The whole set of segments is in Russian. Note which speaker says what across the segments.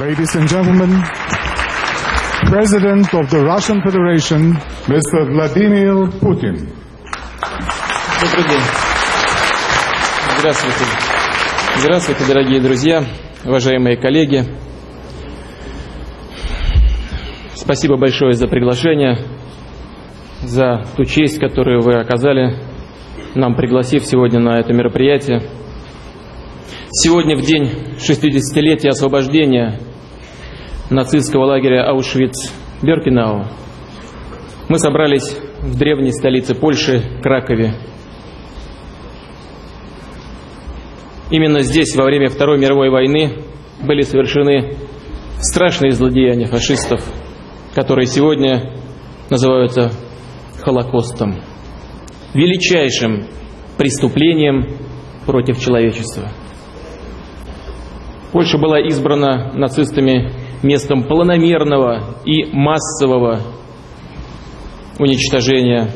Speaker 1: Ladies and gentlemen, President of the Russian Federation, Mr. Vladimir Putin.
Speaker 2: Добрый день. Здравствуйте. Здравствуйте, дорогие друзья, уважаемые коллеги. Спасибо большое за приглашение, за ту честь, которую вы оказали нам, пригласив сегодня на это мероприятие. Сегодня, в день 60-летия освобождения нацистского лагеря Аушвиц-Беркинау, мы собрались в древней столице Польши, Кракове. Именно здесь, во время Второй мировой войны, были совершены страшные злодеяния фашистов, которые сегодня называются Холокостом, величайшим преступлением против человечества. Польша была избрана нацистами местом планомерного и массового уничтожения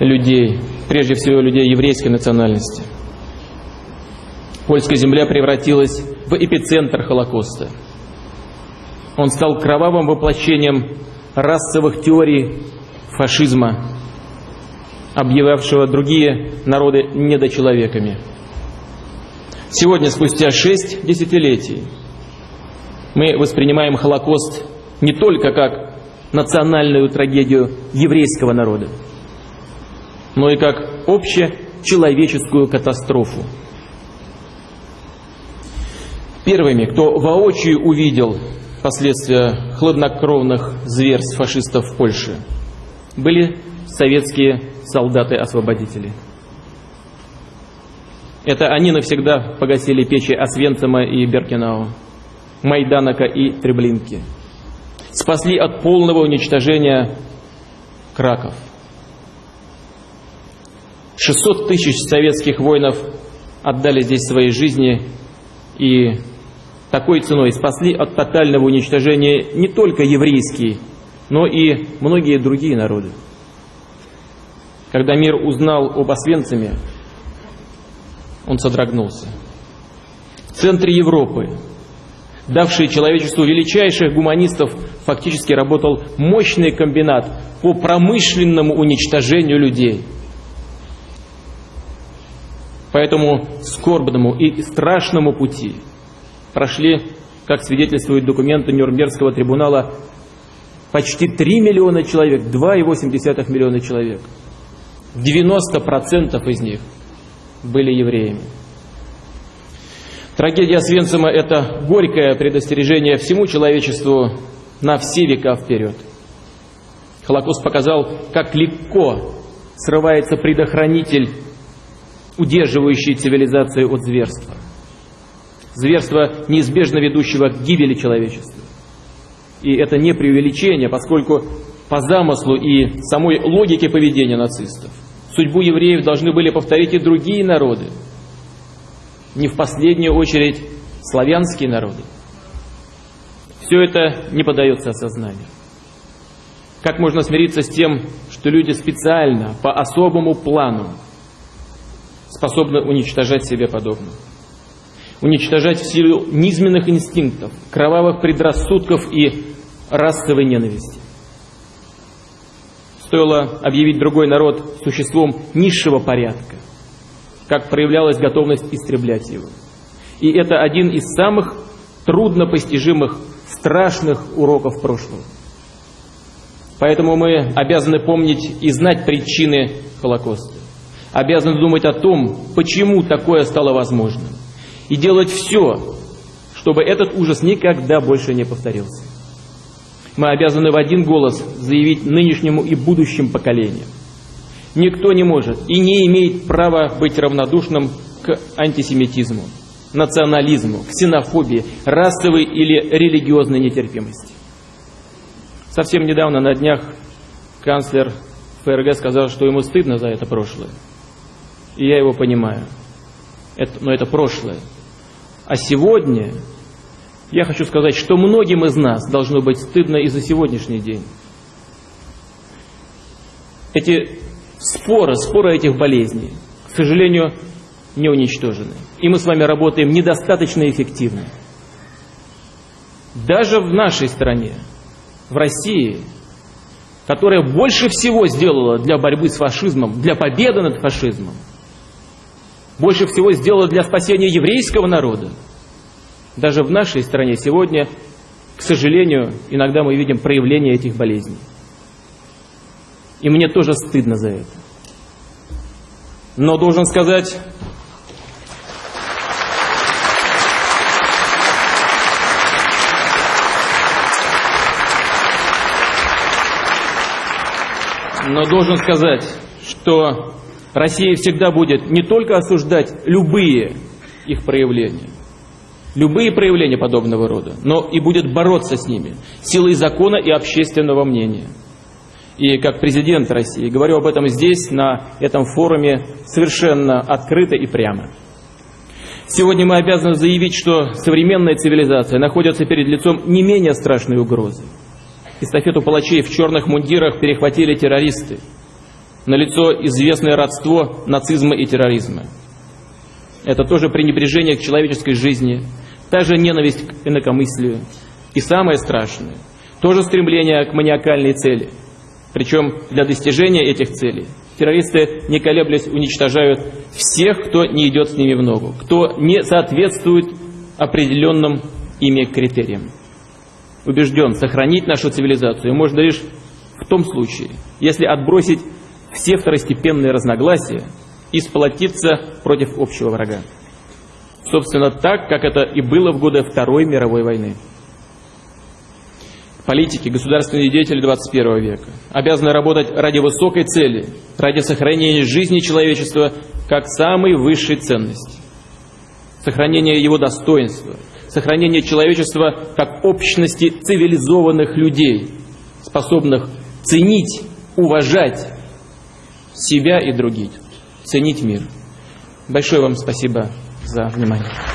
Speaker 2: людей, прежде всего людей еврейской национальности. Польская земля превратилась в эпицентр Холокоста. Он стал кровавым воплощением расовых теорий фашизма, объявлявшего другие народы недочеловеками. Сегодня, спустя шесть десятилетий, мы воспринимаем Холокост не только как национальную трагедию еврейского народа, но и как общечеловеческую катастрофу. Первыми, кто воочию увидел последствия хладнокровных зверств фашистов в Польше, были советские солдаты-освободители. Это они навсегда погасили печи Освенцима и Беркинау, Майданака и Треблинки. Спасли от полного уничтожения Краков. 600 тысяч советских воинов отдали здесь свои жизни и такой ценой спасли от тотального уничтожения не только еврейские, но и многие другие народы. Когда мир узнал об Освенциме, он содрогнулся. В центре Европы, давший человечеству величайших гуманистов, фактически работал мощный комбинат по промышленному уничтожению людей. По этому скорбному и страшному пути прошли, как свидетельствуют документы Нюрнбергского трибунала, почти 3 миллиона человек, 2,8 миллиона человек. 90% из них были евреями. Трагедия Свенцима – это горькое предостережение всему человечеству на все века вперед. Холокост показал, как легко срывается предохранитель, удерживающий цивилизацию от зверства. Зверство, неизбежно ведущего к гибели человечества. И это не преувеличение, поскольку по замыслу и самой логике поведения нацистов Судьбу евреев должны были повторить и другие народы. Не в последнюю очередь славянские народы. Все это не поддается осознанию. Как можно смириться с тем, что люди специально, по особому плану, способны уничтожать себе подобных? Уничтожать в силу низменных инстинктов, кровавых предрассудков и расовой ненависти стоило объявить другой народ существом низшего порядка, как проявлялась готовность истреблять его. И это один из самых труднопостижимых, страшных уроков прошлого. Поэтому мы обязаны помнить и знать причины Холокоста. Обязаны думать о том, почему такое стало возможным. И делать все, чтобы этот ужас никогда больше не повторился мы обязаны в один голос заявить нынешнему и будущим поколениям. Никто не может и не имеет права быть равнодушным к антисемитизму, национализму, ксенофобии, расовой или религиозной нетерпимости. Совсем недавно на днях канцлер ФРГ сказал, что ему стыдно за это прошлое. И я его понимаю. Это, но это прошлое. А сегодня я хочу сказать, что многим из нас должно быть стыдно и за сегодняшний день. Эти споры, споры этих болезней, к сожалению, не уничтожены. И мы с вами работаем недостаточно эффективно. даже в нашей стране, в России, которая больше всего сделала для борьбы с фашизмом, для победы над фашизмом, больше всего сделала для спасения еврейского народа, даже в нашей стране сегодня, к сожалению, иногда мы видим проявление этих болезней. И мне тоже стыдно за это. Но должен сказать, но должен сказать, что Россия всегда будет не только осуждать любые их проявления, любые проявления подобного рода, но и будет бороться с ними силой закона и общественного мнения. И как президент России говорю об этом здесь, на этом форуме, совершенно открыто и прямо. Сегодня мы обязаны заявить, что современная цивилизация находится перед лицом не менее страшной угрозы. Эстафету палачей в черных мундирах перехватили террористы. Налицо известное родство нацизма и терроризма. Это тоже пренебрежение к человеческой жизни, та же ненависть к инакомыслию. И самое страшное, тоже стремление к маниакальной цели. Причем для достижения этих целей террористы, не колеблясь, уничтожают всех, кто не идет с ними в ногу, кто не соответствует определенным ими критериям убежден, сохранить нашу цивилизацию можно лишь в том случае, если отбросить все второстепенные разногласия и сплотиться против общего врага. Собственно, так, как это и было в годы Второй мировой войны. Политики, государственные деятели 21 века обязаны работать ради высокой цели, ради сохранения жизни человечества как самой высшей ценности, сохранения его достоинства – сохранение человечества как общности цивилизованных людей, способных ценить, уважать себя и других, ценить мир. Большое вам спасибо за внимание.